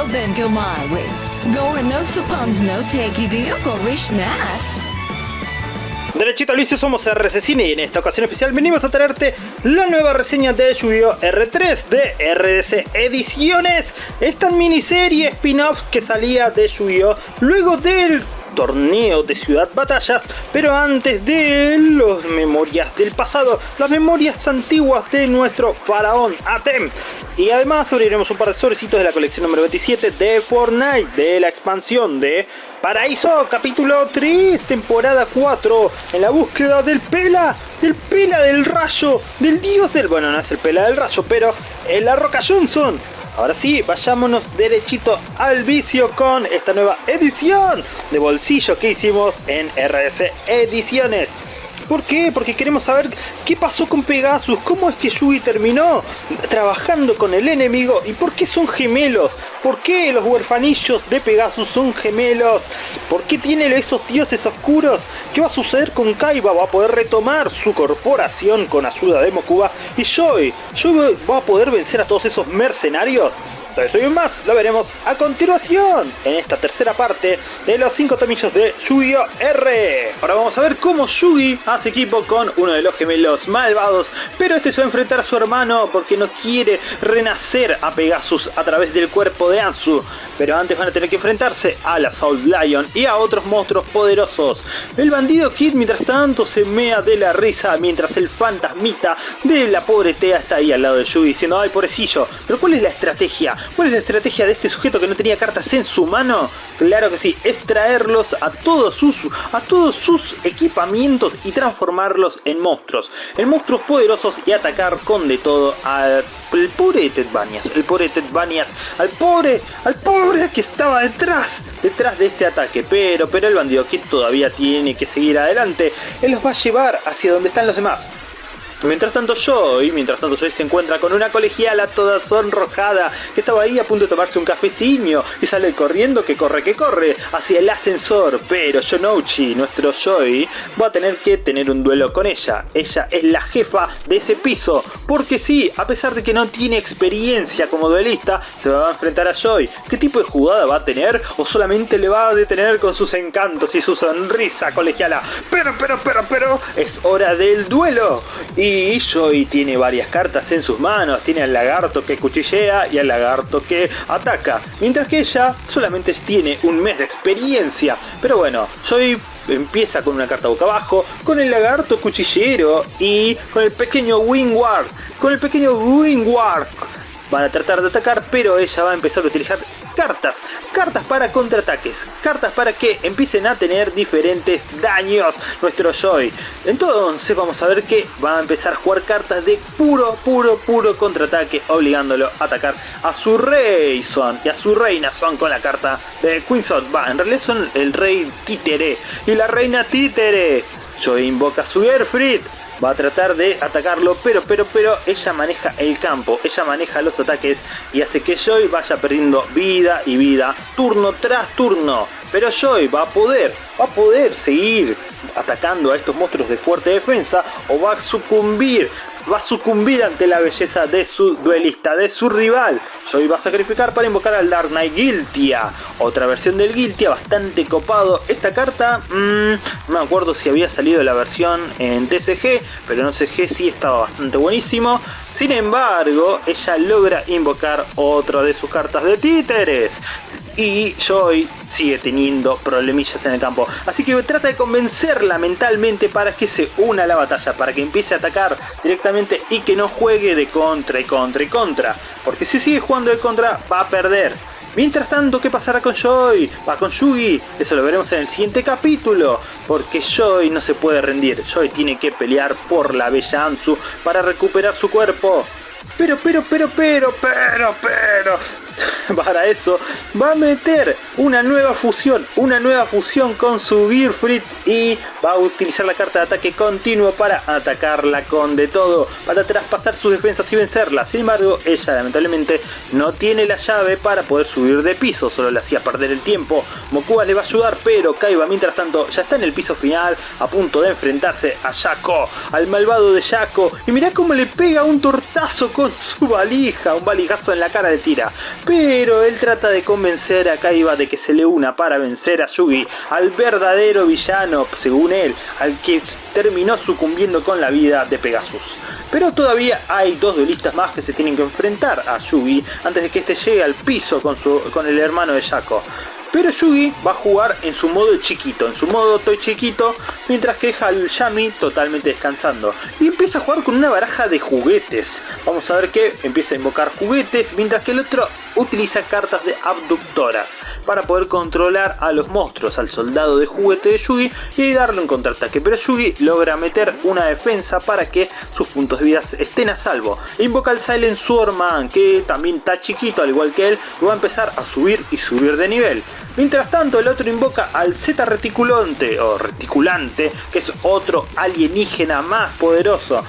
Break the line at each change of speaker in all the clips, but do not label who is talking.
Well go my way. No suppons no take you.
Derechito vicio somos RC Cine y en esta ocasión especial venimos a traerte la nueva reseña de Yu-Gi-Oh! R3 de RDC Ediciones. Esta miniserie spin-off que salía de Yu-Gi-Oh! luego del torneo de Ciudad Batallas, pero antes de las memorias del pasado, las memorias antiguas de nuestro faraón Atem. Y además abriremos un par de sobrecitos de la colección número 27 de Fortnite, de la expansión de Paraíso, capítulo 3, temporada 4, en la búsqueda del Pela, del Pela del Rayo, del dios del... Bueno, no es el Pela del Rayo, pero en la Roca Johnson. Ahora sí, vayámonos derechito al vicio con esta nueva edición de bolsillo que hicimos en RS Ediciones. ¿Por qué? Porque queremos saber qué pasó con Pegasus, cómo es que Yugi terminó trabajando con el enemigo y por qué son gemelos, por qué los huerfanillos de Pegasus son gemelos, por qué tiene esos dioses oscuros, qué va a suceder con Kaiba, va a poder retomar su corporación con ayuda de Mokuba y Joy, Joy va a poder vencer a todos esos mercenarios. Todo eso y más lo veremos a continuación en esta tercera parte de los 5 tomillos de Yu-Gi-Oh! R. Ahora vamos a ver cómo Yugi hace equipo con uno de los gemelos malvados, pero este se va a enfrentar a su hermano porque no quiere renacer a Pegasus a través del cuerpo de Ansu. Pero antes van a tener que enfrentarse a la Soul Lion y a otros monstruos poderosos. El bandido Kid mientras tanto se mea de la risa mientras el fantasmita de la pobre Tea está ahí al lado de Yugi diciendo ¡Ay pobrecillo! ¿Pero cuál es la estrategia? ¿Cuál es la estrategia de este sujeto que no tenía cartas en su mano? Claro que sí, es traerlos a todos sus, a todos sus equipamientos y transformarlos en monstruos. En monstruos poderosos y atacar con de todo al pobre Ted Banias, el pobre Ted Banias, al pobre, al pobre que estaba detrás, detrás de este ataque. Pero, pero el bandido Kid todavía tiene que seguir adelante. Él los va a llevar hacia donde están los demás. Mientras tanto Joy, mientras tanto Joy se encuentra con una colegiala toda sonrojada que estaba ahí a punto de tomarse un cafecillo y sale corriendo que corre que corre hacia el ascensor, pero Shonouchi, nuestro Joy, va a tener que tener un duelo con ella. Ella es la jefa de ese piso, porque sí, a pesar de que no tiene experiencia como duelista, se va a enfrentar a Joy. ¿Qué tipo de jugada va a tener? ¿O solamente le va a detener con sus encantos y su sonrisa colegiala? Pero, pero, pero, pero, es hora del duelo. Y y tiene varias cartas en sus manos, tiene al lagarto que cuchillea y al lagarto que ataca, mientras que ella solamente tiene un mes de experiencia. Pero bueno, Joy empieza con una carta boca abajo, con el lagarto cuchillero y con el pequeño Wingward, con el pequeño Wingward. Van a tratar de atacar, pero ella va a empezar a utilizar cartas, cartas para contraataques, cartas para que empiecen a tener diferentes daños nuestro Joy. Entonces vamos a ver que va a empezar a jugar cartas de puro, puro, puro contraataque, obligándolo a atacar a su rey Son y a su reina Son con la carta de Queen Son. Va, en realidad son el rey títere y la reina títere. Joy invoca a su Airfrit va a tratar de atacarlo, pero, pero, pero ella maneja el campo, ella maneja los ataques y hace que Joy vaya perdiendo vida y vida, turno tras turno. Pero Joy va a poder, va a poder seguir atacando a estos monstruos de fuerte defensa o va a sucumbir va a sucumbir ante la belleza de su duelista, de su rival. Joy va a sacrificar para invocar al Dark Knight Guiltia, otra versión del Guiltia bastante copado. Esta carta, mmm, no me acuerdo si había salido la versión en TCG, pero en CG sí estaba bastante buenísimo. Sin embargo, ella logra invocar otra de sus cartas de títeres y Joy sigue teniendo problemillas en el campo. Así que trata de convencerla mentalmente para que se una a la batalla, para que empiece a atacar directamente y que no juegue de contra y contra y contra. Porque si sigue jugando de contra va a perder. Mientras tanto, ¿qué pasará con Joy? Va con Yugi, eso lo veremos en el siguiente capítulo, porque Joy no se puede rendir, Joy tiene que pelear por la bella Ansu para recuperar su cuerpo. Pero, pero, pero, pero, pero, pero, para eso va a meter una nueva fusión, una nueva fusión con su Gearfrit y va a utilizar la carta de ataque continuo para atacarla con de todo, para traspasar sus defensas y vencerla. Sin embargo, ella lamentablemente no tiene la llave para poder subir de piso, solo le hacía perder el tiempo. Mokuba le va a ayudar, pero Kaiba mientras tanto ya está en el piso final, a punto de enfrentarse a Yako, al malvado de Yako. Y mirá cómo le pega un tortazo con su valija, un valijazo en la cara de tira. Pero pero él trata de convencer a Kaiba de que se le una para vencer a Yugi, al verdadero villano, según él, al que terminó sucumbiendo con la vida de Pegasus. Pero todavía hay dos duelistas más que se tienen que enfrentar a Yugi antes de que este llegue al piso con, su, con el hermano de Yako. Pero Yugi va a jugar en su modo chiquito, en su modo toy chiquito, mientras que deja al Yami totalmente descansando. Y empieza a jugar con una baraja de juguetes. Vamos a ver que empieza a invocar juguetes, mientras que el otro utiliza cartas de abductoras para poder controlar a los monstruos, al soldado de juguete de Yugi y darle un contraataque. Pero Yugi logra meter una defensa para que sus puntos de vida estén a salvo. Invoca al Silent Swordman, que también está chiquito al igual que él, y va a empezar a subir y subir de nivel. Mientras tanto el otro invoca al Z reticulante o reticulante, que es otro alienígena más poderoso.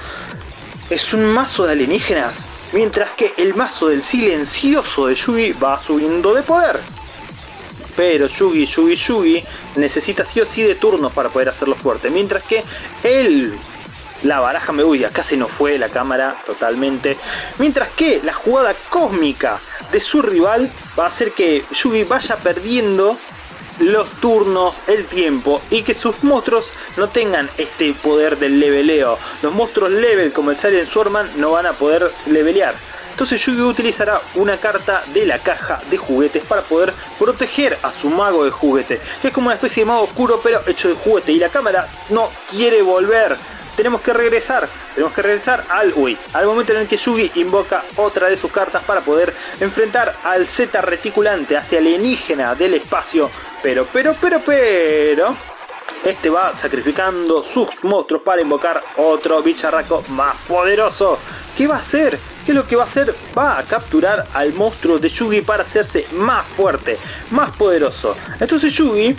Es un mazo de alienígenas, mientras que el mazo del silencioso de Yugi va subiendo de poder. Pero Yugi, Yugi, Yugi necesita sí o sí de turnos para poder hacerlo fuerte, mientras que él la baraja me uy, acá se nos fue la cámara totalmente. Mientras que la jugada cósmica de su rival va a hacer que Yugi vaya perdiendo los turnos, el tiempo y que sus monstruos no tengan este poder del leveleo. Los monstruos level como el Silent Swordman no van a poder levelear. Entonces Yugi utilizará una carta de la caja de juguetes para poder proteger a su mago de juguete, que es como una especie de mago oscuro pero hecho de juguete y la cámara no quiere volver tenemos que regresar, tenemos que regresar al uy, al momento en el que Yugi invoca otra de sus cartas para poder enfrentar al Z reticulante, a este alienígena del espacio, pero, pero, pero, pero, este va sacrificando sus monstruos para invocar otro bicharraco más poderoso. ¿Qué va a hacer? ¿Qué es lo que va a hacer? Va a capturar al monstruo de Yugi para hacerse más fuerte, más poderoso. Entonces Yugi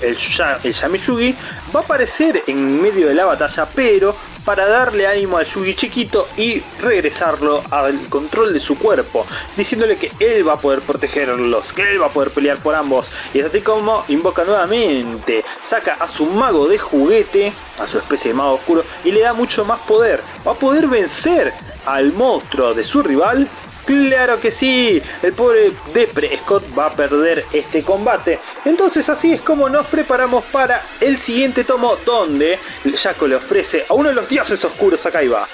el, el Yugi va a aparecer en medio de la batalla, pero para darle ánimo al Yugi chiquito y regresarlo al control de su cuerpo, diciéndole que él va a poder protegerlos, que él va a poder pelear por ambos. Y es así como invoca nuevamente, saca a su mago de juguete, a su especie de mago oscuro, y le da mucho más poder. Va a poder vencer al monstruo de su rival Claro que sí, el pobre Depre Scott va a perder este combate. Entonces así es como nos preparamos para el siguiente tomo donde Jaco le ofrece a uno de los dioses oscuros a Kaiba.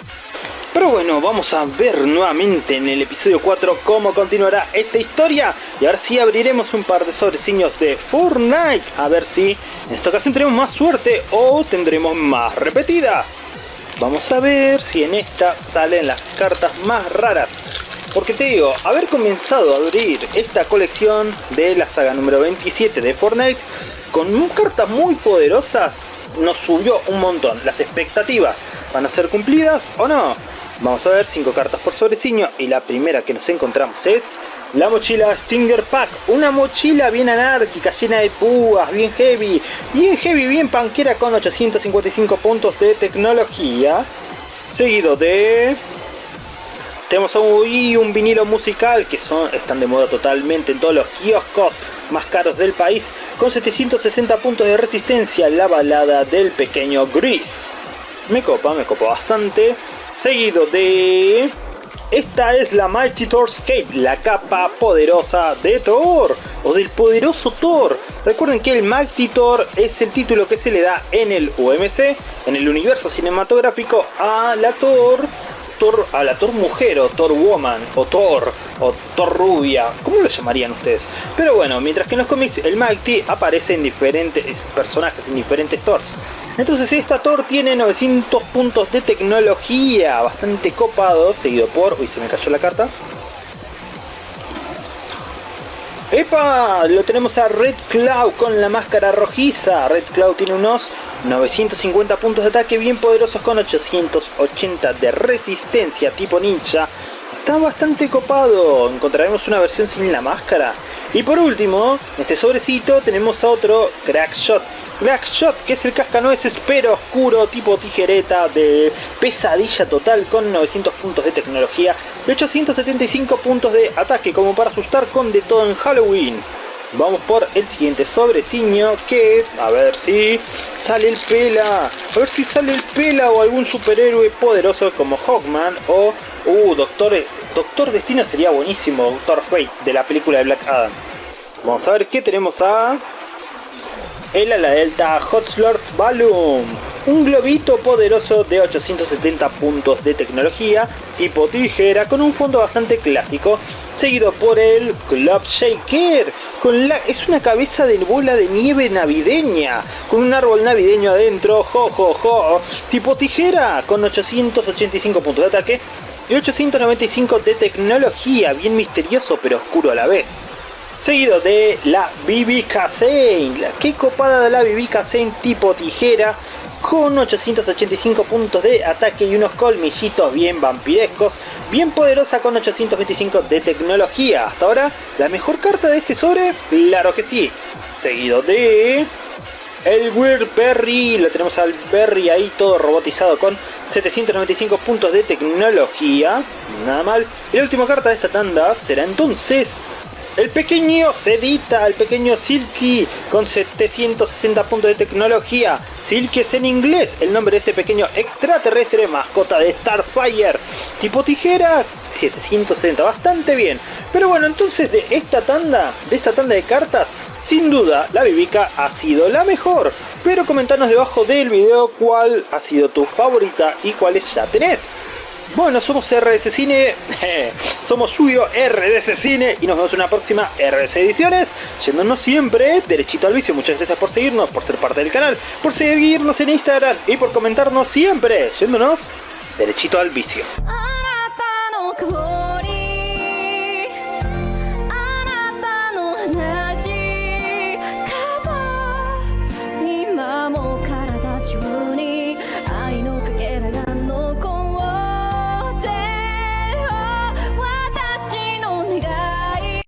Pero bueno, vamos a ver nuevamente en el episodio 4 cómo continuará esta historia. Y ahora sí abriremos un par de sobreciños de Fortnite. A ver si en esta ocasión tenemos más suerte o tendremos más repetidas. Vamos a ver si en esta salen las cartas más raras. Porque te digo, haber comenzado a abrir esta colección de la saga número 27 de Fortnite con cartas muy poderosas nos subió un montón. Las expectativas van a ser cumplidas o no. Vamos a ver 5 cartas por sobreciño y la primera que nos encontramos es la mochila Stinger Pack. Una mochila bien anárquica, llena de púas, bien heavy, bien heavy, bien panquera con 855 puntos de tecnología. Seguido de tenemos un, un vinilo musical que son, están de moda totalmente en todos los kioscos más caros del país con 760 puntos de resistencia la balada del pequeño Gris. Me copa, me copa bastante. Seguido de... Esta es la Mighty Thor Escape, la capa poderosa de Thor, o del poderoso Thor. Recuerden que el Mighty Thor es el título que se le da en el UMC, en el universo cinematográfico, a la Thor a la Thor mujer o Thor woman o Thor o Thor rubia, ¿cómo lo llamarían ustedes? Pero bueno, mientras que en los cómics el Mighty aparece en diferentes personajes, en diferentes Thors. Entonces esta Thor tiene 900 puntos de tecnología, bastante copado, seguido por... Uy, se me cayó la carta. ¡Epa! Lo tenemos a Red Cloud con la máscara rojiza. Red Cloud tiene unos 950 puntos de ataque bien poderosos con 880 de resistencia tipo ninja. Está bastante copado. Encontraremos una versión sin la máscara. Y por último, en este sobrecito tenemos a otro Crackshot. Crackshot, que es el cascanueces pero oscuro tipo tijereta de pesadilla total con 900 puntos de tecnología y 875 puntos de ataque como para asustar con de todo en Halloween. Vamos por el siguiente sobreciño que es, a ver si sale el pela, a ver si sale el pela o algún superhéroe poderoso como Hawkman o, uh, Doctor, Doctor Destino sería buenísimo, Doctor Fate, de la película de Black Adam. Vamos a ver qué tenemos a... El ala delta Hot Slurp Balloon. Un globito poderoso de 870 puntos de tecnología, tipo tijera, con un fondo bastante clásico, seguido por el Club Shaker. Con la, es una cabeza de bola de nieve navideña, con un árbol navideño adentro, jo tipo tijera, con 885 puntos de ataque y 895 de tecnología, bien misterioso pero oscuro a la vez. Seguido de la BB la que copada de la BB Cassane tipo tijera, con 885 puntos de ataque y unos colmillitos bien vampirescos, bien poderosa con 825 de tecnología. Hasta ahora, la mejor carta de este sobre, claro que sí. Seguido de... El Weird Berry, lo tenemos al Berry ahí todo robotizado con 795 puntos de tecnología, nada mal. Y la última carta de esta tanda será entonces el pequeño Sedita, el pequeño Silky, con 760 puntos de tecnología. Silky es en inglés, el nombre de este pequeño extraterrestre, mascota de Starfire. Tipo tijera, 760, bastante bien. Pero bueno, entonces de esta tanda, de esta tanda de cartas, sin duda la Bibica ha sido la mejor. Pero comentanos debajo del video cuál ha sido tu favorita y cuáles ya tenés. Bueno, somos RDC Cine, somos suyo RDC Cine y nos vemos en una próxima RDC Ediciones, yéndonos siempre derechito al vicio. Muchas gracias por seguirnos, por ser parte del canal, por seguirnos en Instagram y por comentarnos siempre, yéndonos derechito al vicio.